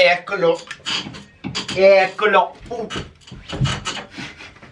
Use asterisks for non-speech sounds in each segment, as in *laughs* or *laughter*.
Eccolo. Eccolo. Uh.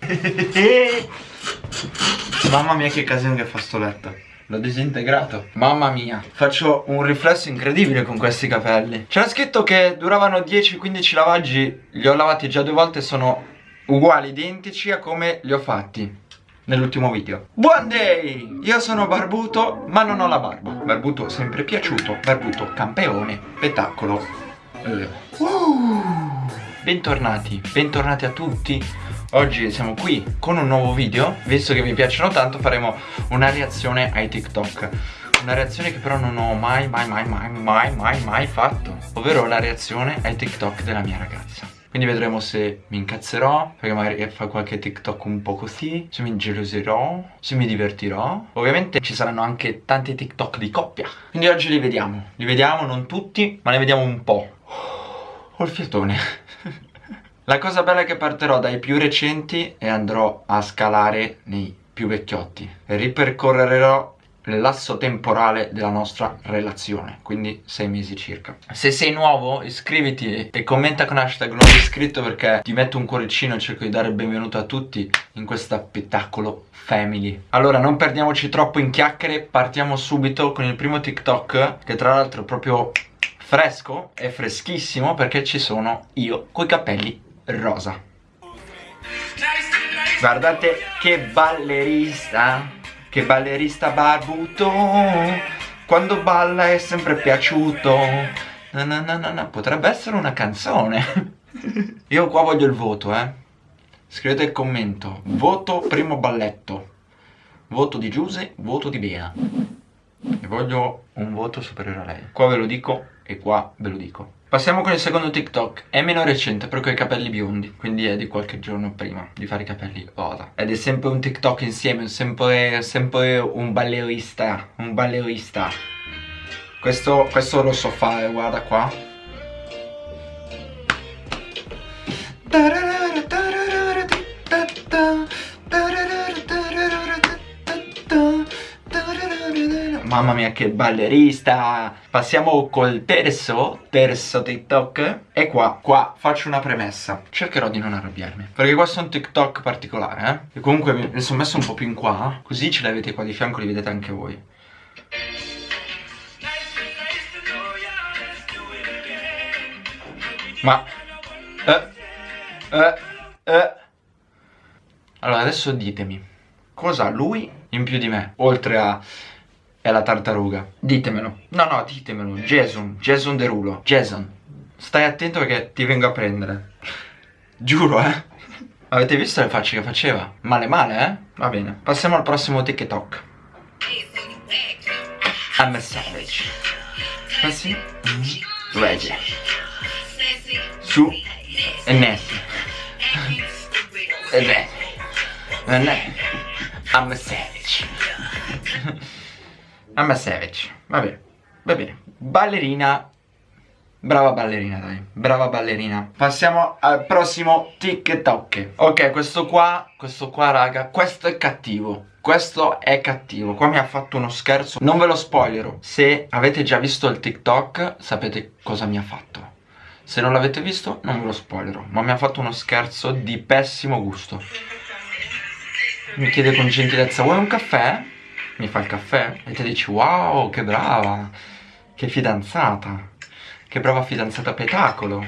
*laughs* Mamma mia che casino che fa sto letto. L'ho disintegrato Mamma mia Faccio un riflesso incredibile con questi capelli C'era scritto che duravano 10-15 lavaggi Li ho lavati già due volte Sono uguali, identici a come li ho fatti Nell'ultimo video Buon day! Io sono Barbuto Ma non ho la barba Barbuto sempre piaciuto Barbuto campeone Spettacolo. Bentornati Bentornati a tutti. Oggi siamo qui con un nuovo video. Visto che vi piacciono tanto faremo una reazione ai TikTok. Una reazione che però non ho mai mai mai mai mai mai mai fatto. Ovvero la reazione ai TikTok della mia ragazza. Quindi vedremo se mi incazzerò Perché magari fa qualche TikTok un po' così Se mi ingeloserò Se mi divertirò. Ovviamente ci saranno anche tanti TikTok di coppia. Quindi oggi li vediamo. Li vediamo non tutti Ma ne vediamo un po' Ho il fiatone. La cosa bella è che partirò dai più recenti e andrò a scalare nei più vecchiotti. E ripercorrerò l'asso temporale della nostra relazione quindi sei mesi circa. Se sei nuovo iscriviti e commenta con hashtag nuovo iscritto perché ti metto un cuoricino e cerco di dare il benvenuto a tutti in questa spettacolo family. Allora non perdiamoci troppo in chiacchiere partiamo subito con il primo tiktok che tra l'altro proprio fresco? È freschissimo perché ci sono io coi capelli rosa. Guardate che ballerista Che ballerista barbuto. Quando balla è sempre piaciuto. Na na na na Potrebbe essere una canzone. *laughs* Io qua voglio il voto eh. Scrivete il commento. Voto primo balletto. Voto di Giuse, voto di Bea E voglio un voto superiore a lei. Qua ve lo dico e qua ve lo dico Passiamo con il secondo TikTok, è meno recente però con i capelli biondi, quindi è di qualche giorno prima di fare i capelli rosa. Ed è sempre un TikTok insieme, sempre, sempre un ballerista, un ballerista. Questo, questo lo so fare, guarda qua. Mamma mia che ballerista. Passiamo col terzo Terzo TikTok. E qua, qua faccio una premessa. Cercherò di non arrabbiarmi. Perché questo è un TikTok particolare eh? E comunque mi sono messo un po' più in qua. Così ce l'avete qua di fianco, li vedete anche voi. Ma eh, eh, eh. Allora adesso ditemi Cosa lui in più di me Oltre a è la tartaruga. Ditemelo. No no ditemelo. Jason. Jason Derulo. Jason. Stai attento perché ti vengo a prendere. Giuro eh. Avete visto le facce che faceva? Male male eh? Va bene. Passiamo al prossimo TikTok. I'm a savage. Così mm. Reggie. Su. E Nessie E Nessie I'm a savage I'm a savage Vabbè Va bene. Ballerina. Brava ballerina dai. Brava ballerina. Passiamo al prossimo TikTok. Ok questo qua Questo qua raga Questo è cattivo. Questo è cattivo, qua mi ha fatto uno scherzo. Non ve lo spoilerò. Se avete già visto il TikTok Sapete cosa mi ha fatto. Se non l'avete visto non ve lo spoilerò Ma mi ha fatto uno scherzo di pessimo gusto. Mi chiede con gentilezza Vuoi un caffè? Mi fa il caffè e ti dici wow che brava, che fidanzata, che brava fidanzata petacolo.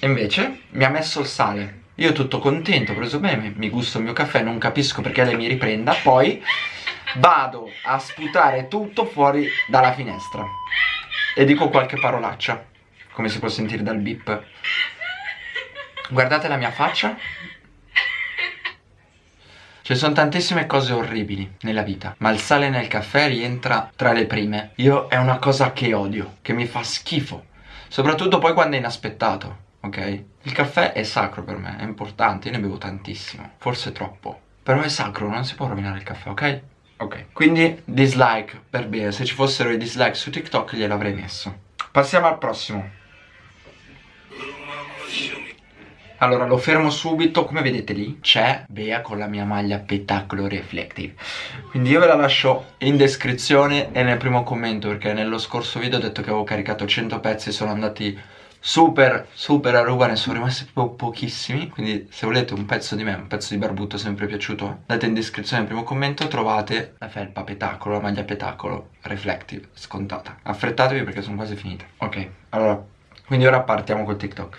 E invece mi ha messo il sale. Io tutto contento, preso bene, mi gusto il mio caffè, non capisco perché lei mi riprenda, poi vado a sputare tutto fuori dalla finestra. E dico qualche parolaccia, come si può sentire dal bip. Guardate la mia faccia, ci sono tantissime cose orribili nella vita, ma il sale nel caffè rientra tra le prime. Io è una cosa che odio, che mi fa schifo, soprattutto poi quando è inaspettato, ok? Il caffè è sacro per me, è importante, io ne bevo tantissimo, forse troppo. Però è sacro, non si può rovinare il caffè, ok? Ok, quindi dislike per bene, se ci fossero i dislike su TikTok gliel'avrei messo. Passiamo al prossimo. Allora lo fermo subito. Come vedete lì c'è Bea con la mia maglia Petacolo Reflective. Quindi io ve la lascio in descrizione E nel primo commento Perché nello scorso video ho detto che avevo caricato 100 pezzi Sono andati super super a ruba Ne sono rimasti po pochissimi. Quindi se volete un pezzo di me Un pezzo di barbuto sempre piaciuto. Andate in descrizione nel primo commento Trovate la felpa Petacolo La maglia Petacolo Reflective Scontata. Affrettatevi perché sono quasi finite. Ok allora Quindi ora partiamo col TikTok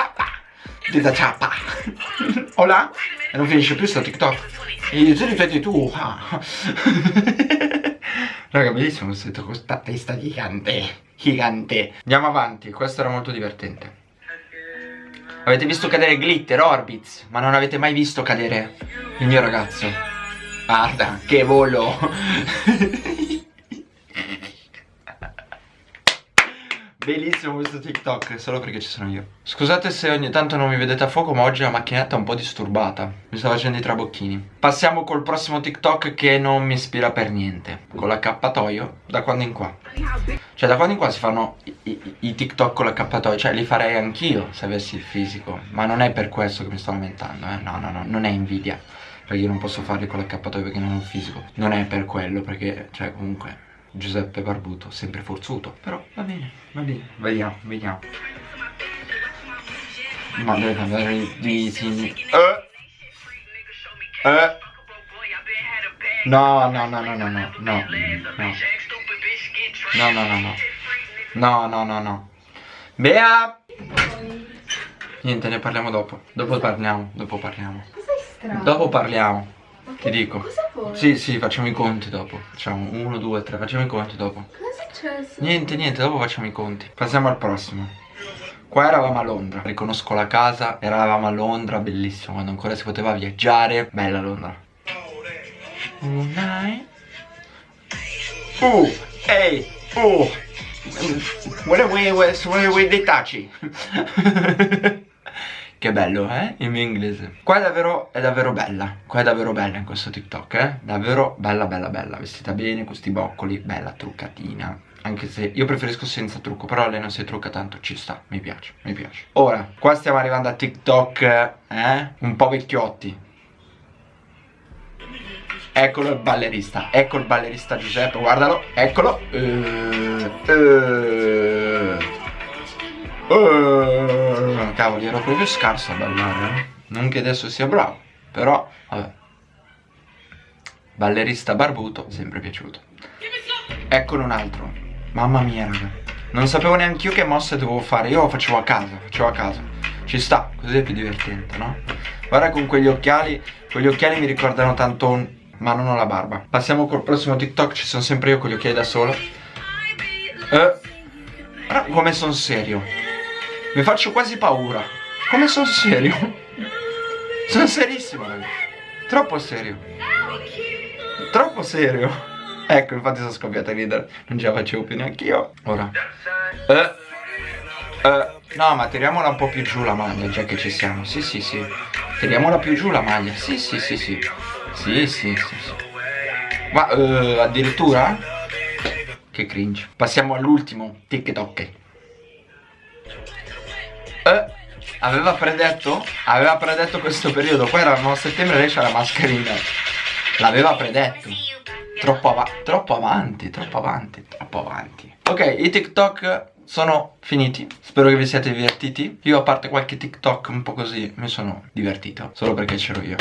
da ciappa, hola, e non finisce più sto TikTok, e tu ripeti tu, Raga, bellissimo questo questa testa gigante Gigante. Andiamo avanti, questo era molto divertente. Avete visto cadere glitter, orbits? Ma non avete mai visto cadere il mio ragazzo. Guarda, che volo Bellissimo questo TikTok, solo perché ci sono io. Scusate se ogni tanto non mi vedete a fuoco Ma oggi la macchinetta è un po' disturbata. Mi sta facendo i trabocchini. Passiamo col prossimo TikTok che non mi ispira per niente. Con l'accappatoio Da quando in qua? Cioè da quando in qua si fanno i, i, i TikTok con l'accappatoio Cioè li farei anch'io se avessi il fisico. Ma non è per questo che mi sto lamentando eh? No no no, non è invidia. Perché io non posso farli con l'accappatoio perché non ho il fisico. Non è per quello perché, cioè comunque Giuseppe Barbuto, sempre forzuto Però va bene, va bene. Vediamo, vediamo. Ma deve cambiare i disegni eh. Eh. No, no, no, no, no, no, no, no No, no, no, no No, no, no, no Bea! Niente, ne parliamo dopo. Dopo parliamo, dopo parliamo. Dopo parliamo ti dico. Cosa vuoi? Sì, sì, facciamo i conti dopo. Facciamo uno, due, tre, facciamo i conti dopo. Cosa è successo? Niente, niente, dopo facciamo i conti. Passiamo al prossimo. Qua eravamo a Londra, riconosco la casa, eravamo a Londra, bellissimo, quando ancora si poteva viaggiare. Bella Londra. Unai. Uh, ehi, uh. Where we, where we dei taci. *laughs* Che bello, eh? Il mio inglese. Qua è davvero, è davvero bella. Qua è davvero bella in questo TikTok, eh? Davvero bella, bella, bella. Vestita bene, questi boccoli, bella, truccatina. Anche se io preferisco senza trucco, però lei non si trucca tanto, ci sta, mi piace, mi piace. Ora, qua stiamo arrivando a TikTok, eh? Un po' vecchiotti. Eccolo il ballerista, ecco il ballerista Giuseppe, guardalo, eccolo. Uh, uh, uh cavoli ero proprio scarso a ballare eh? Non che adesso sia bravo Però vabbè. Ballerista barbuto sempre piaciuto. Eccolo un altro. Mamma mia raga. Non sapevo neanche io che mosse dovevo fare. Io lo facevo a casa Facevo a casa. Ci sta Così è più divertente no? Guarda con quegli occhiali Quegli occhiali mi ricordano tanto un... Ma non ho la barba. Passiamo col prossimo TikTok Ci sono sempre io con gli occhiali da solo. Eh, come sono serio mi faccio quasi paura. Come sono serio? Sono serissimo ragazzi. Troppo serio. Troppo serio. Ecco infatti sono scoppiato a ridere. Non ce la facevo più neanche io. Ora. Eh, eh, No ma tiriamola un po' più giù la maglia Già che ci siamo. Sì sì sì. Tiriamola più giù la maglia. Sì sì sì sì. Sì sì sì, sì. Ma eh, addirittura? Che cringe. Passiamo all'ultimo TikTok aveva predetto? Aveva predetto questo periodo. Qua eravamo a settembre e lei c'ha la mascherina. L'aveva predetto. Troppo, av troppo avanti, troppo avanti, troppo avanti. Ok, i TikTok sono finiti. Spero che vi siate divertiti. Io a parte qualche TikTok un po' così mi sono divertito. Solo perché c'ero io.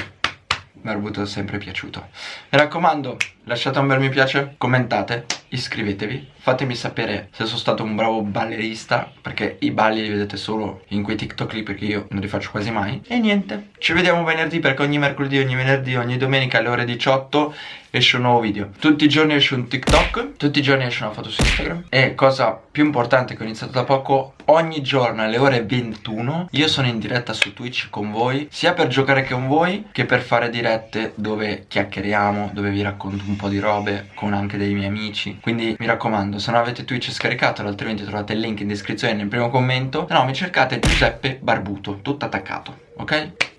Mi ha avuto sempre piaciuto. Mi raccomando, lasciate un bel mi piace, commentate iscrivetevi Fatemi sapere se sono stato un bravo ballerista Perché i balli li vedete solo in quei TikTok lì Perché io non li faccio quasi mai. E niente, ci vediamo venerdì perché ogni mercoledì, ogni venerdì, ogni domenica alle ore 18 esce un nuovo video. Tutti i giorni esce un TikTok Tutti i giorni esce una foto su Instagram. E cosa più importante che ho iniziato da poco Ogni giorno alle ore 21 Io sono in diretta su Twitch con voi Sia per giocare con voi Che per fare dirette dove chiacchieriamo Dove vi racconto un po' di robe Con anche dei miei amici. Quindi mi raccomando Se non avete Twitch scaricatelo Altrimenti trovate il link in descrizione nel primo commento No mi cercate Giuseppe Barbuto Tutto attaccato Ok?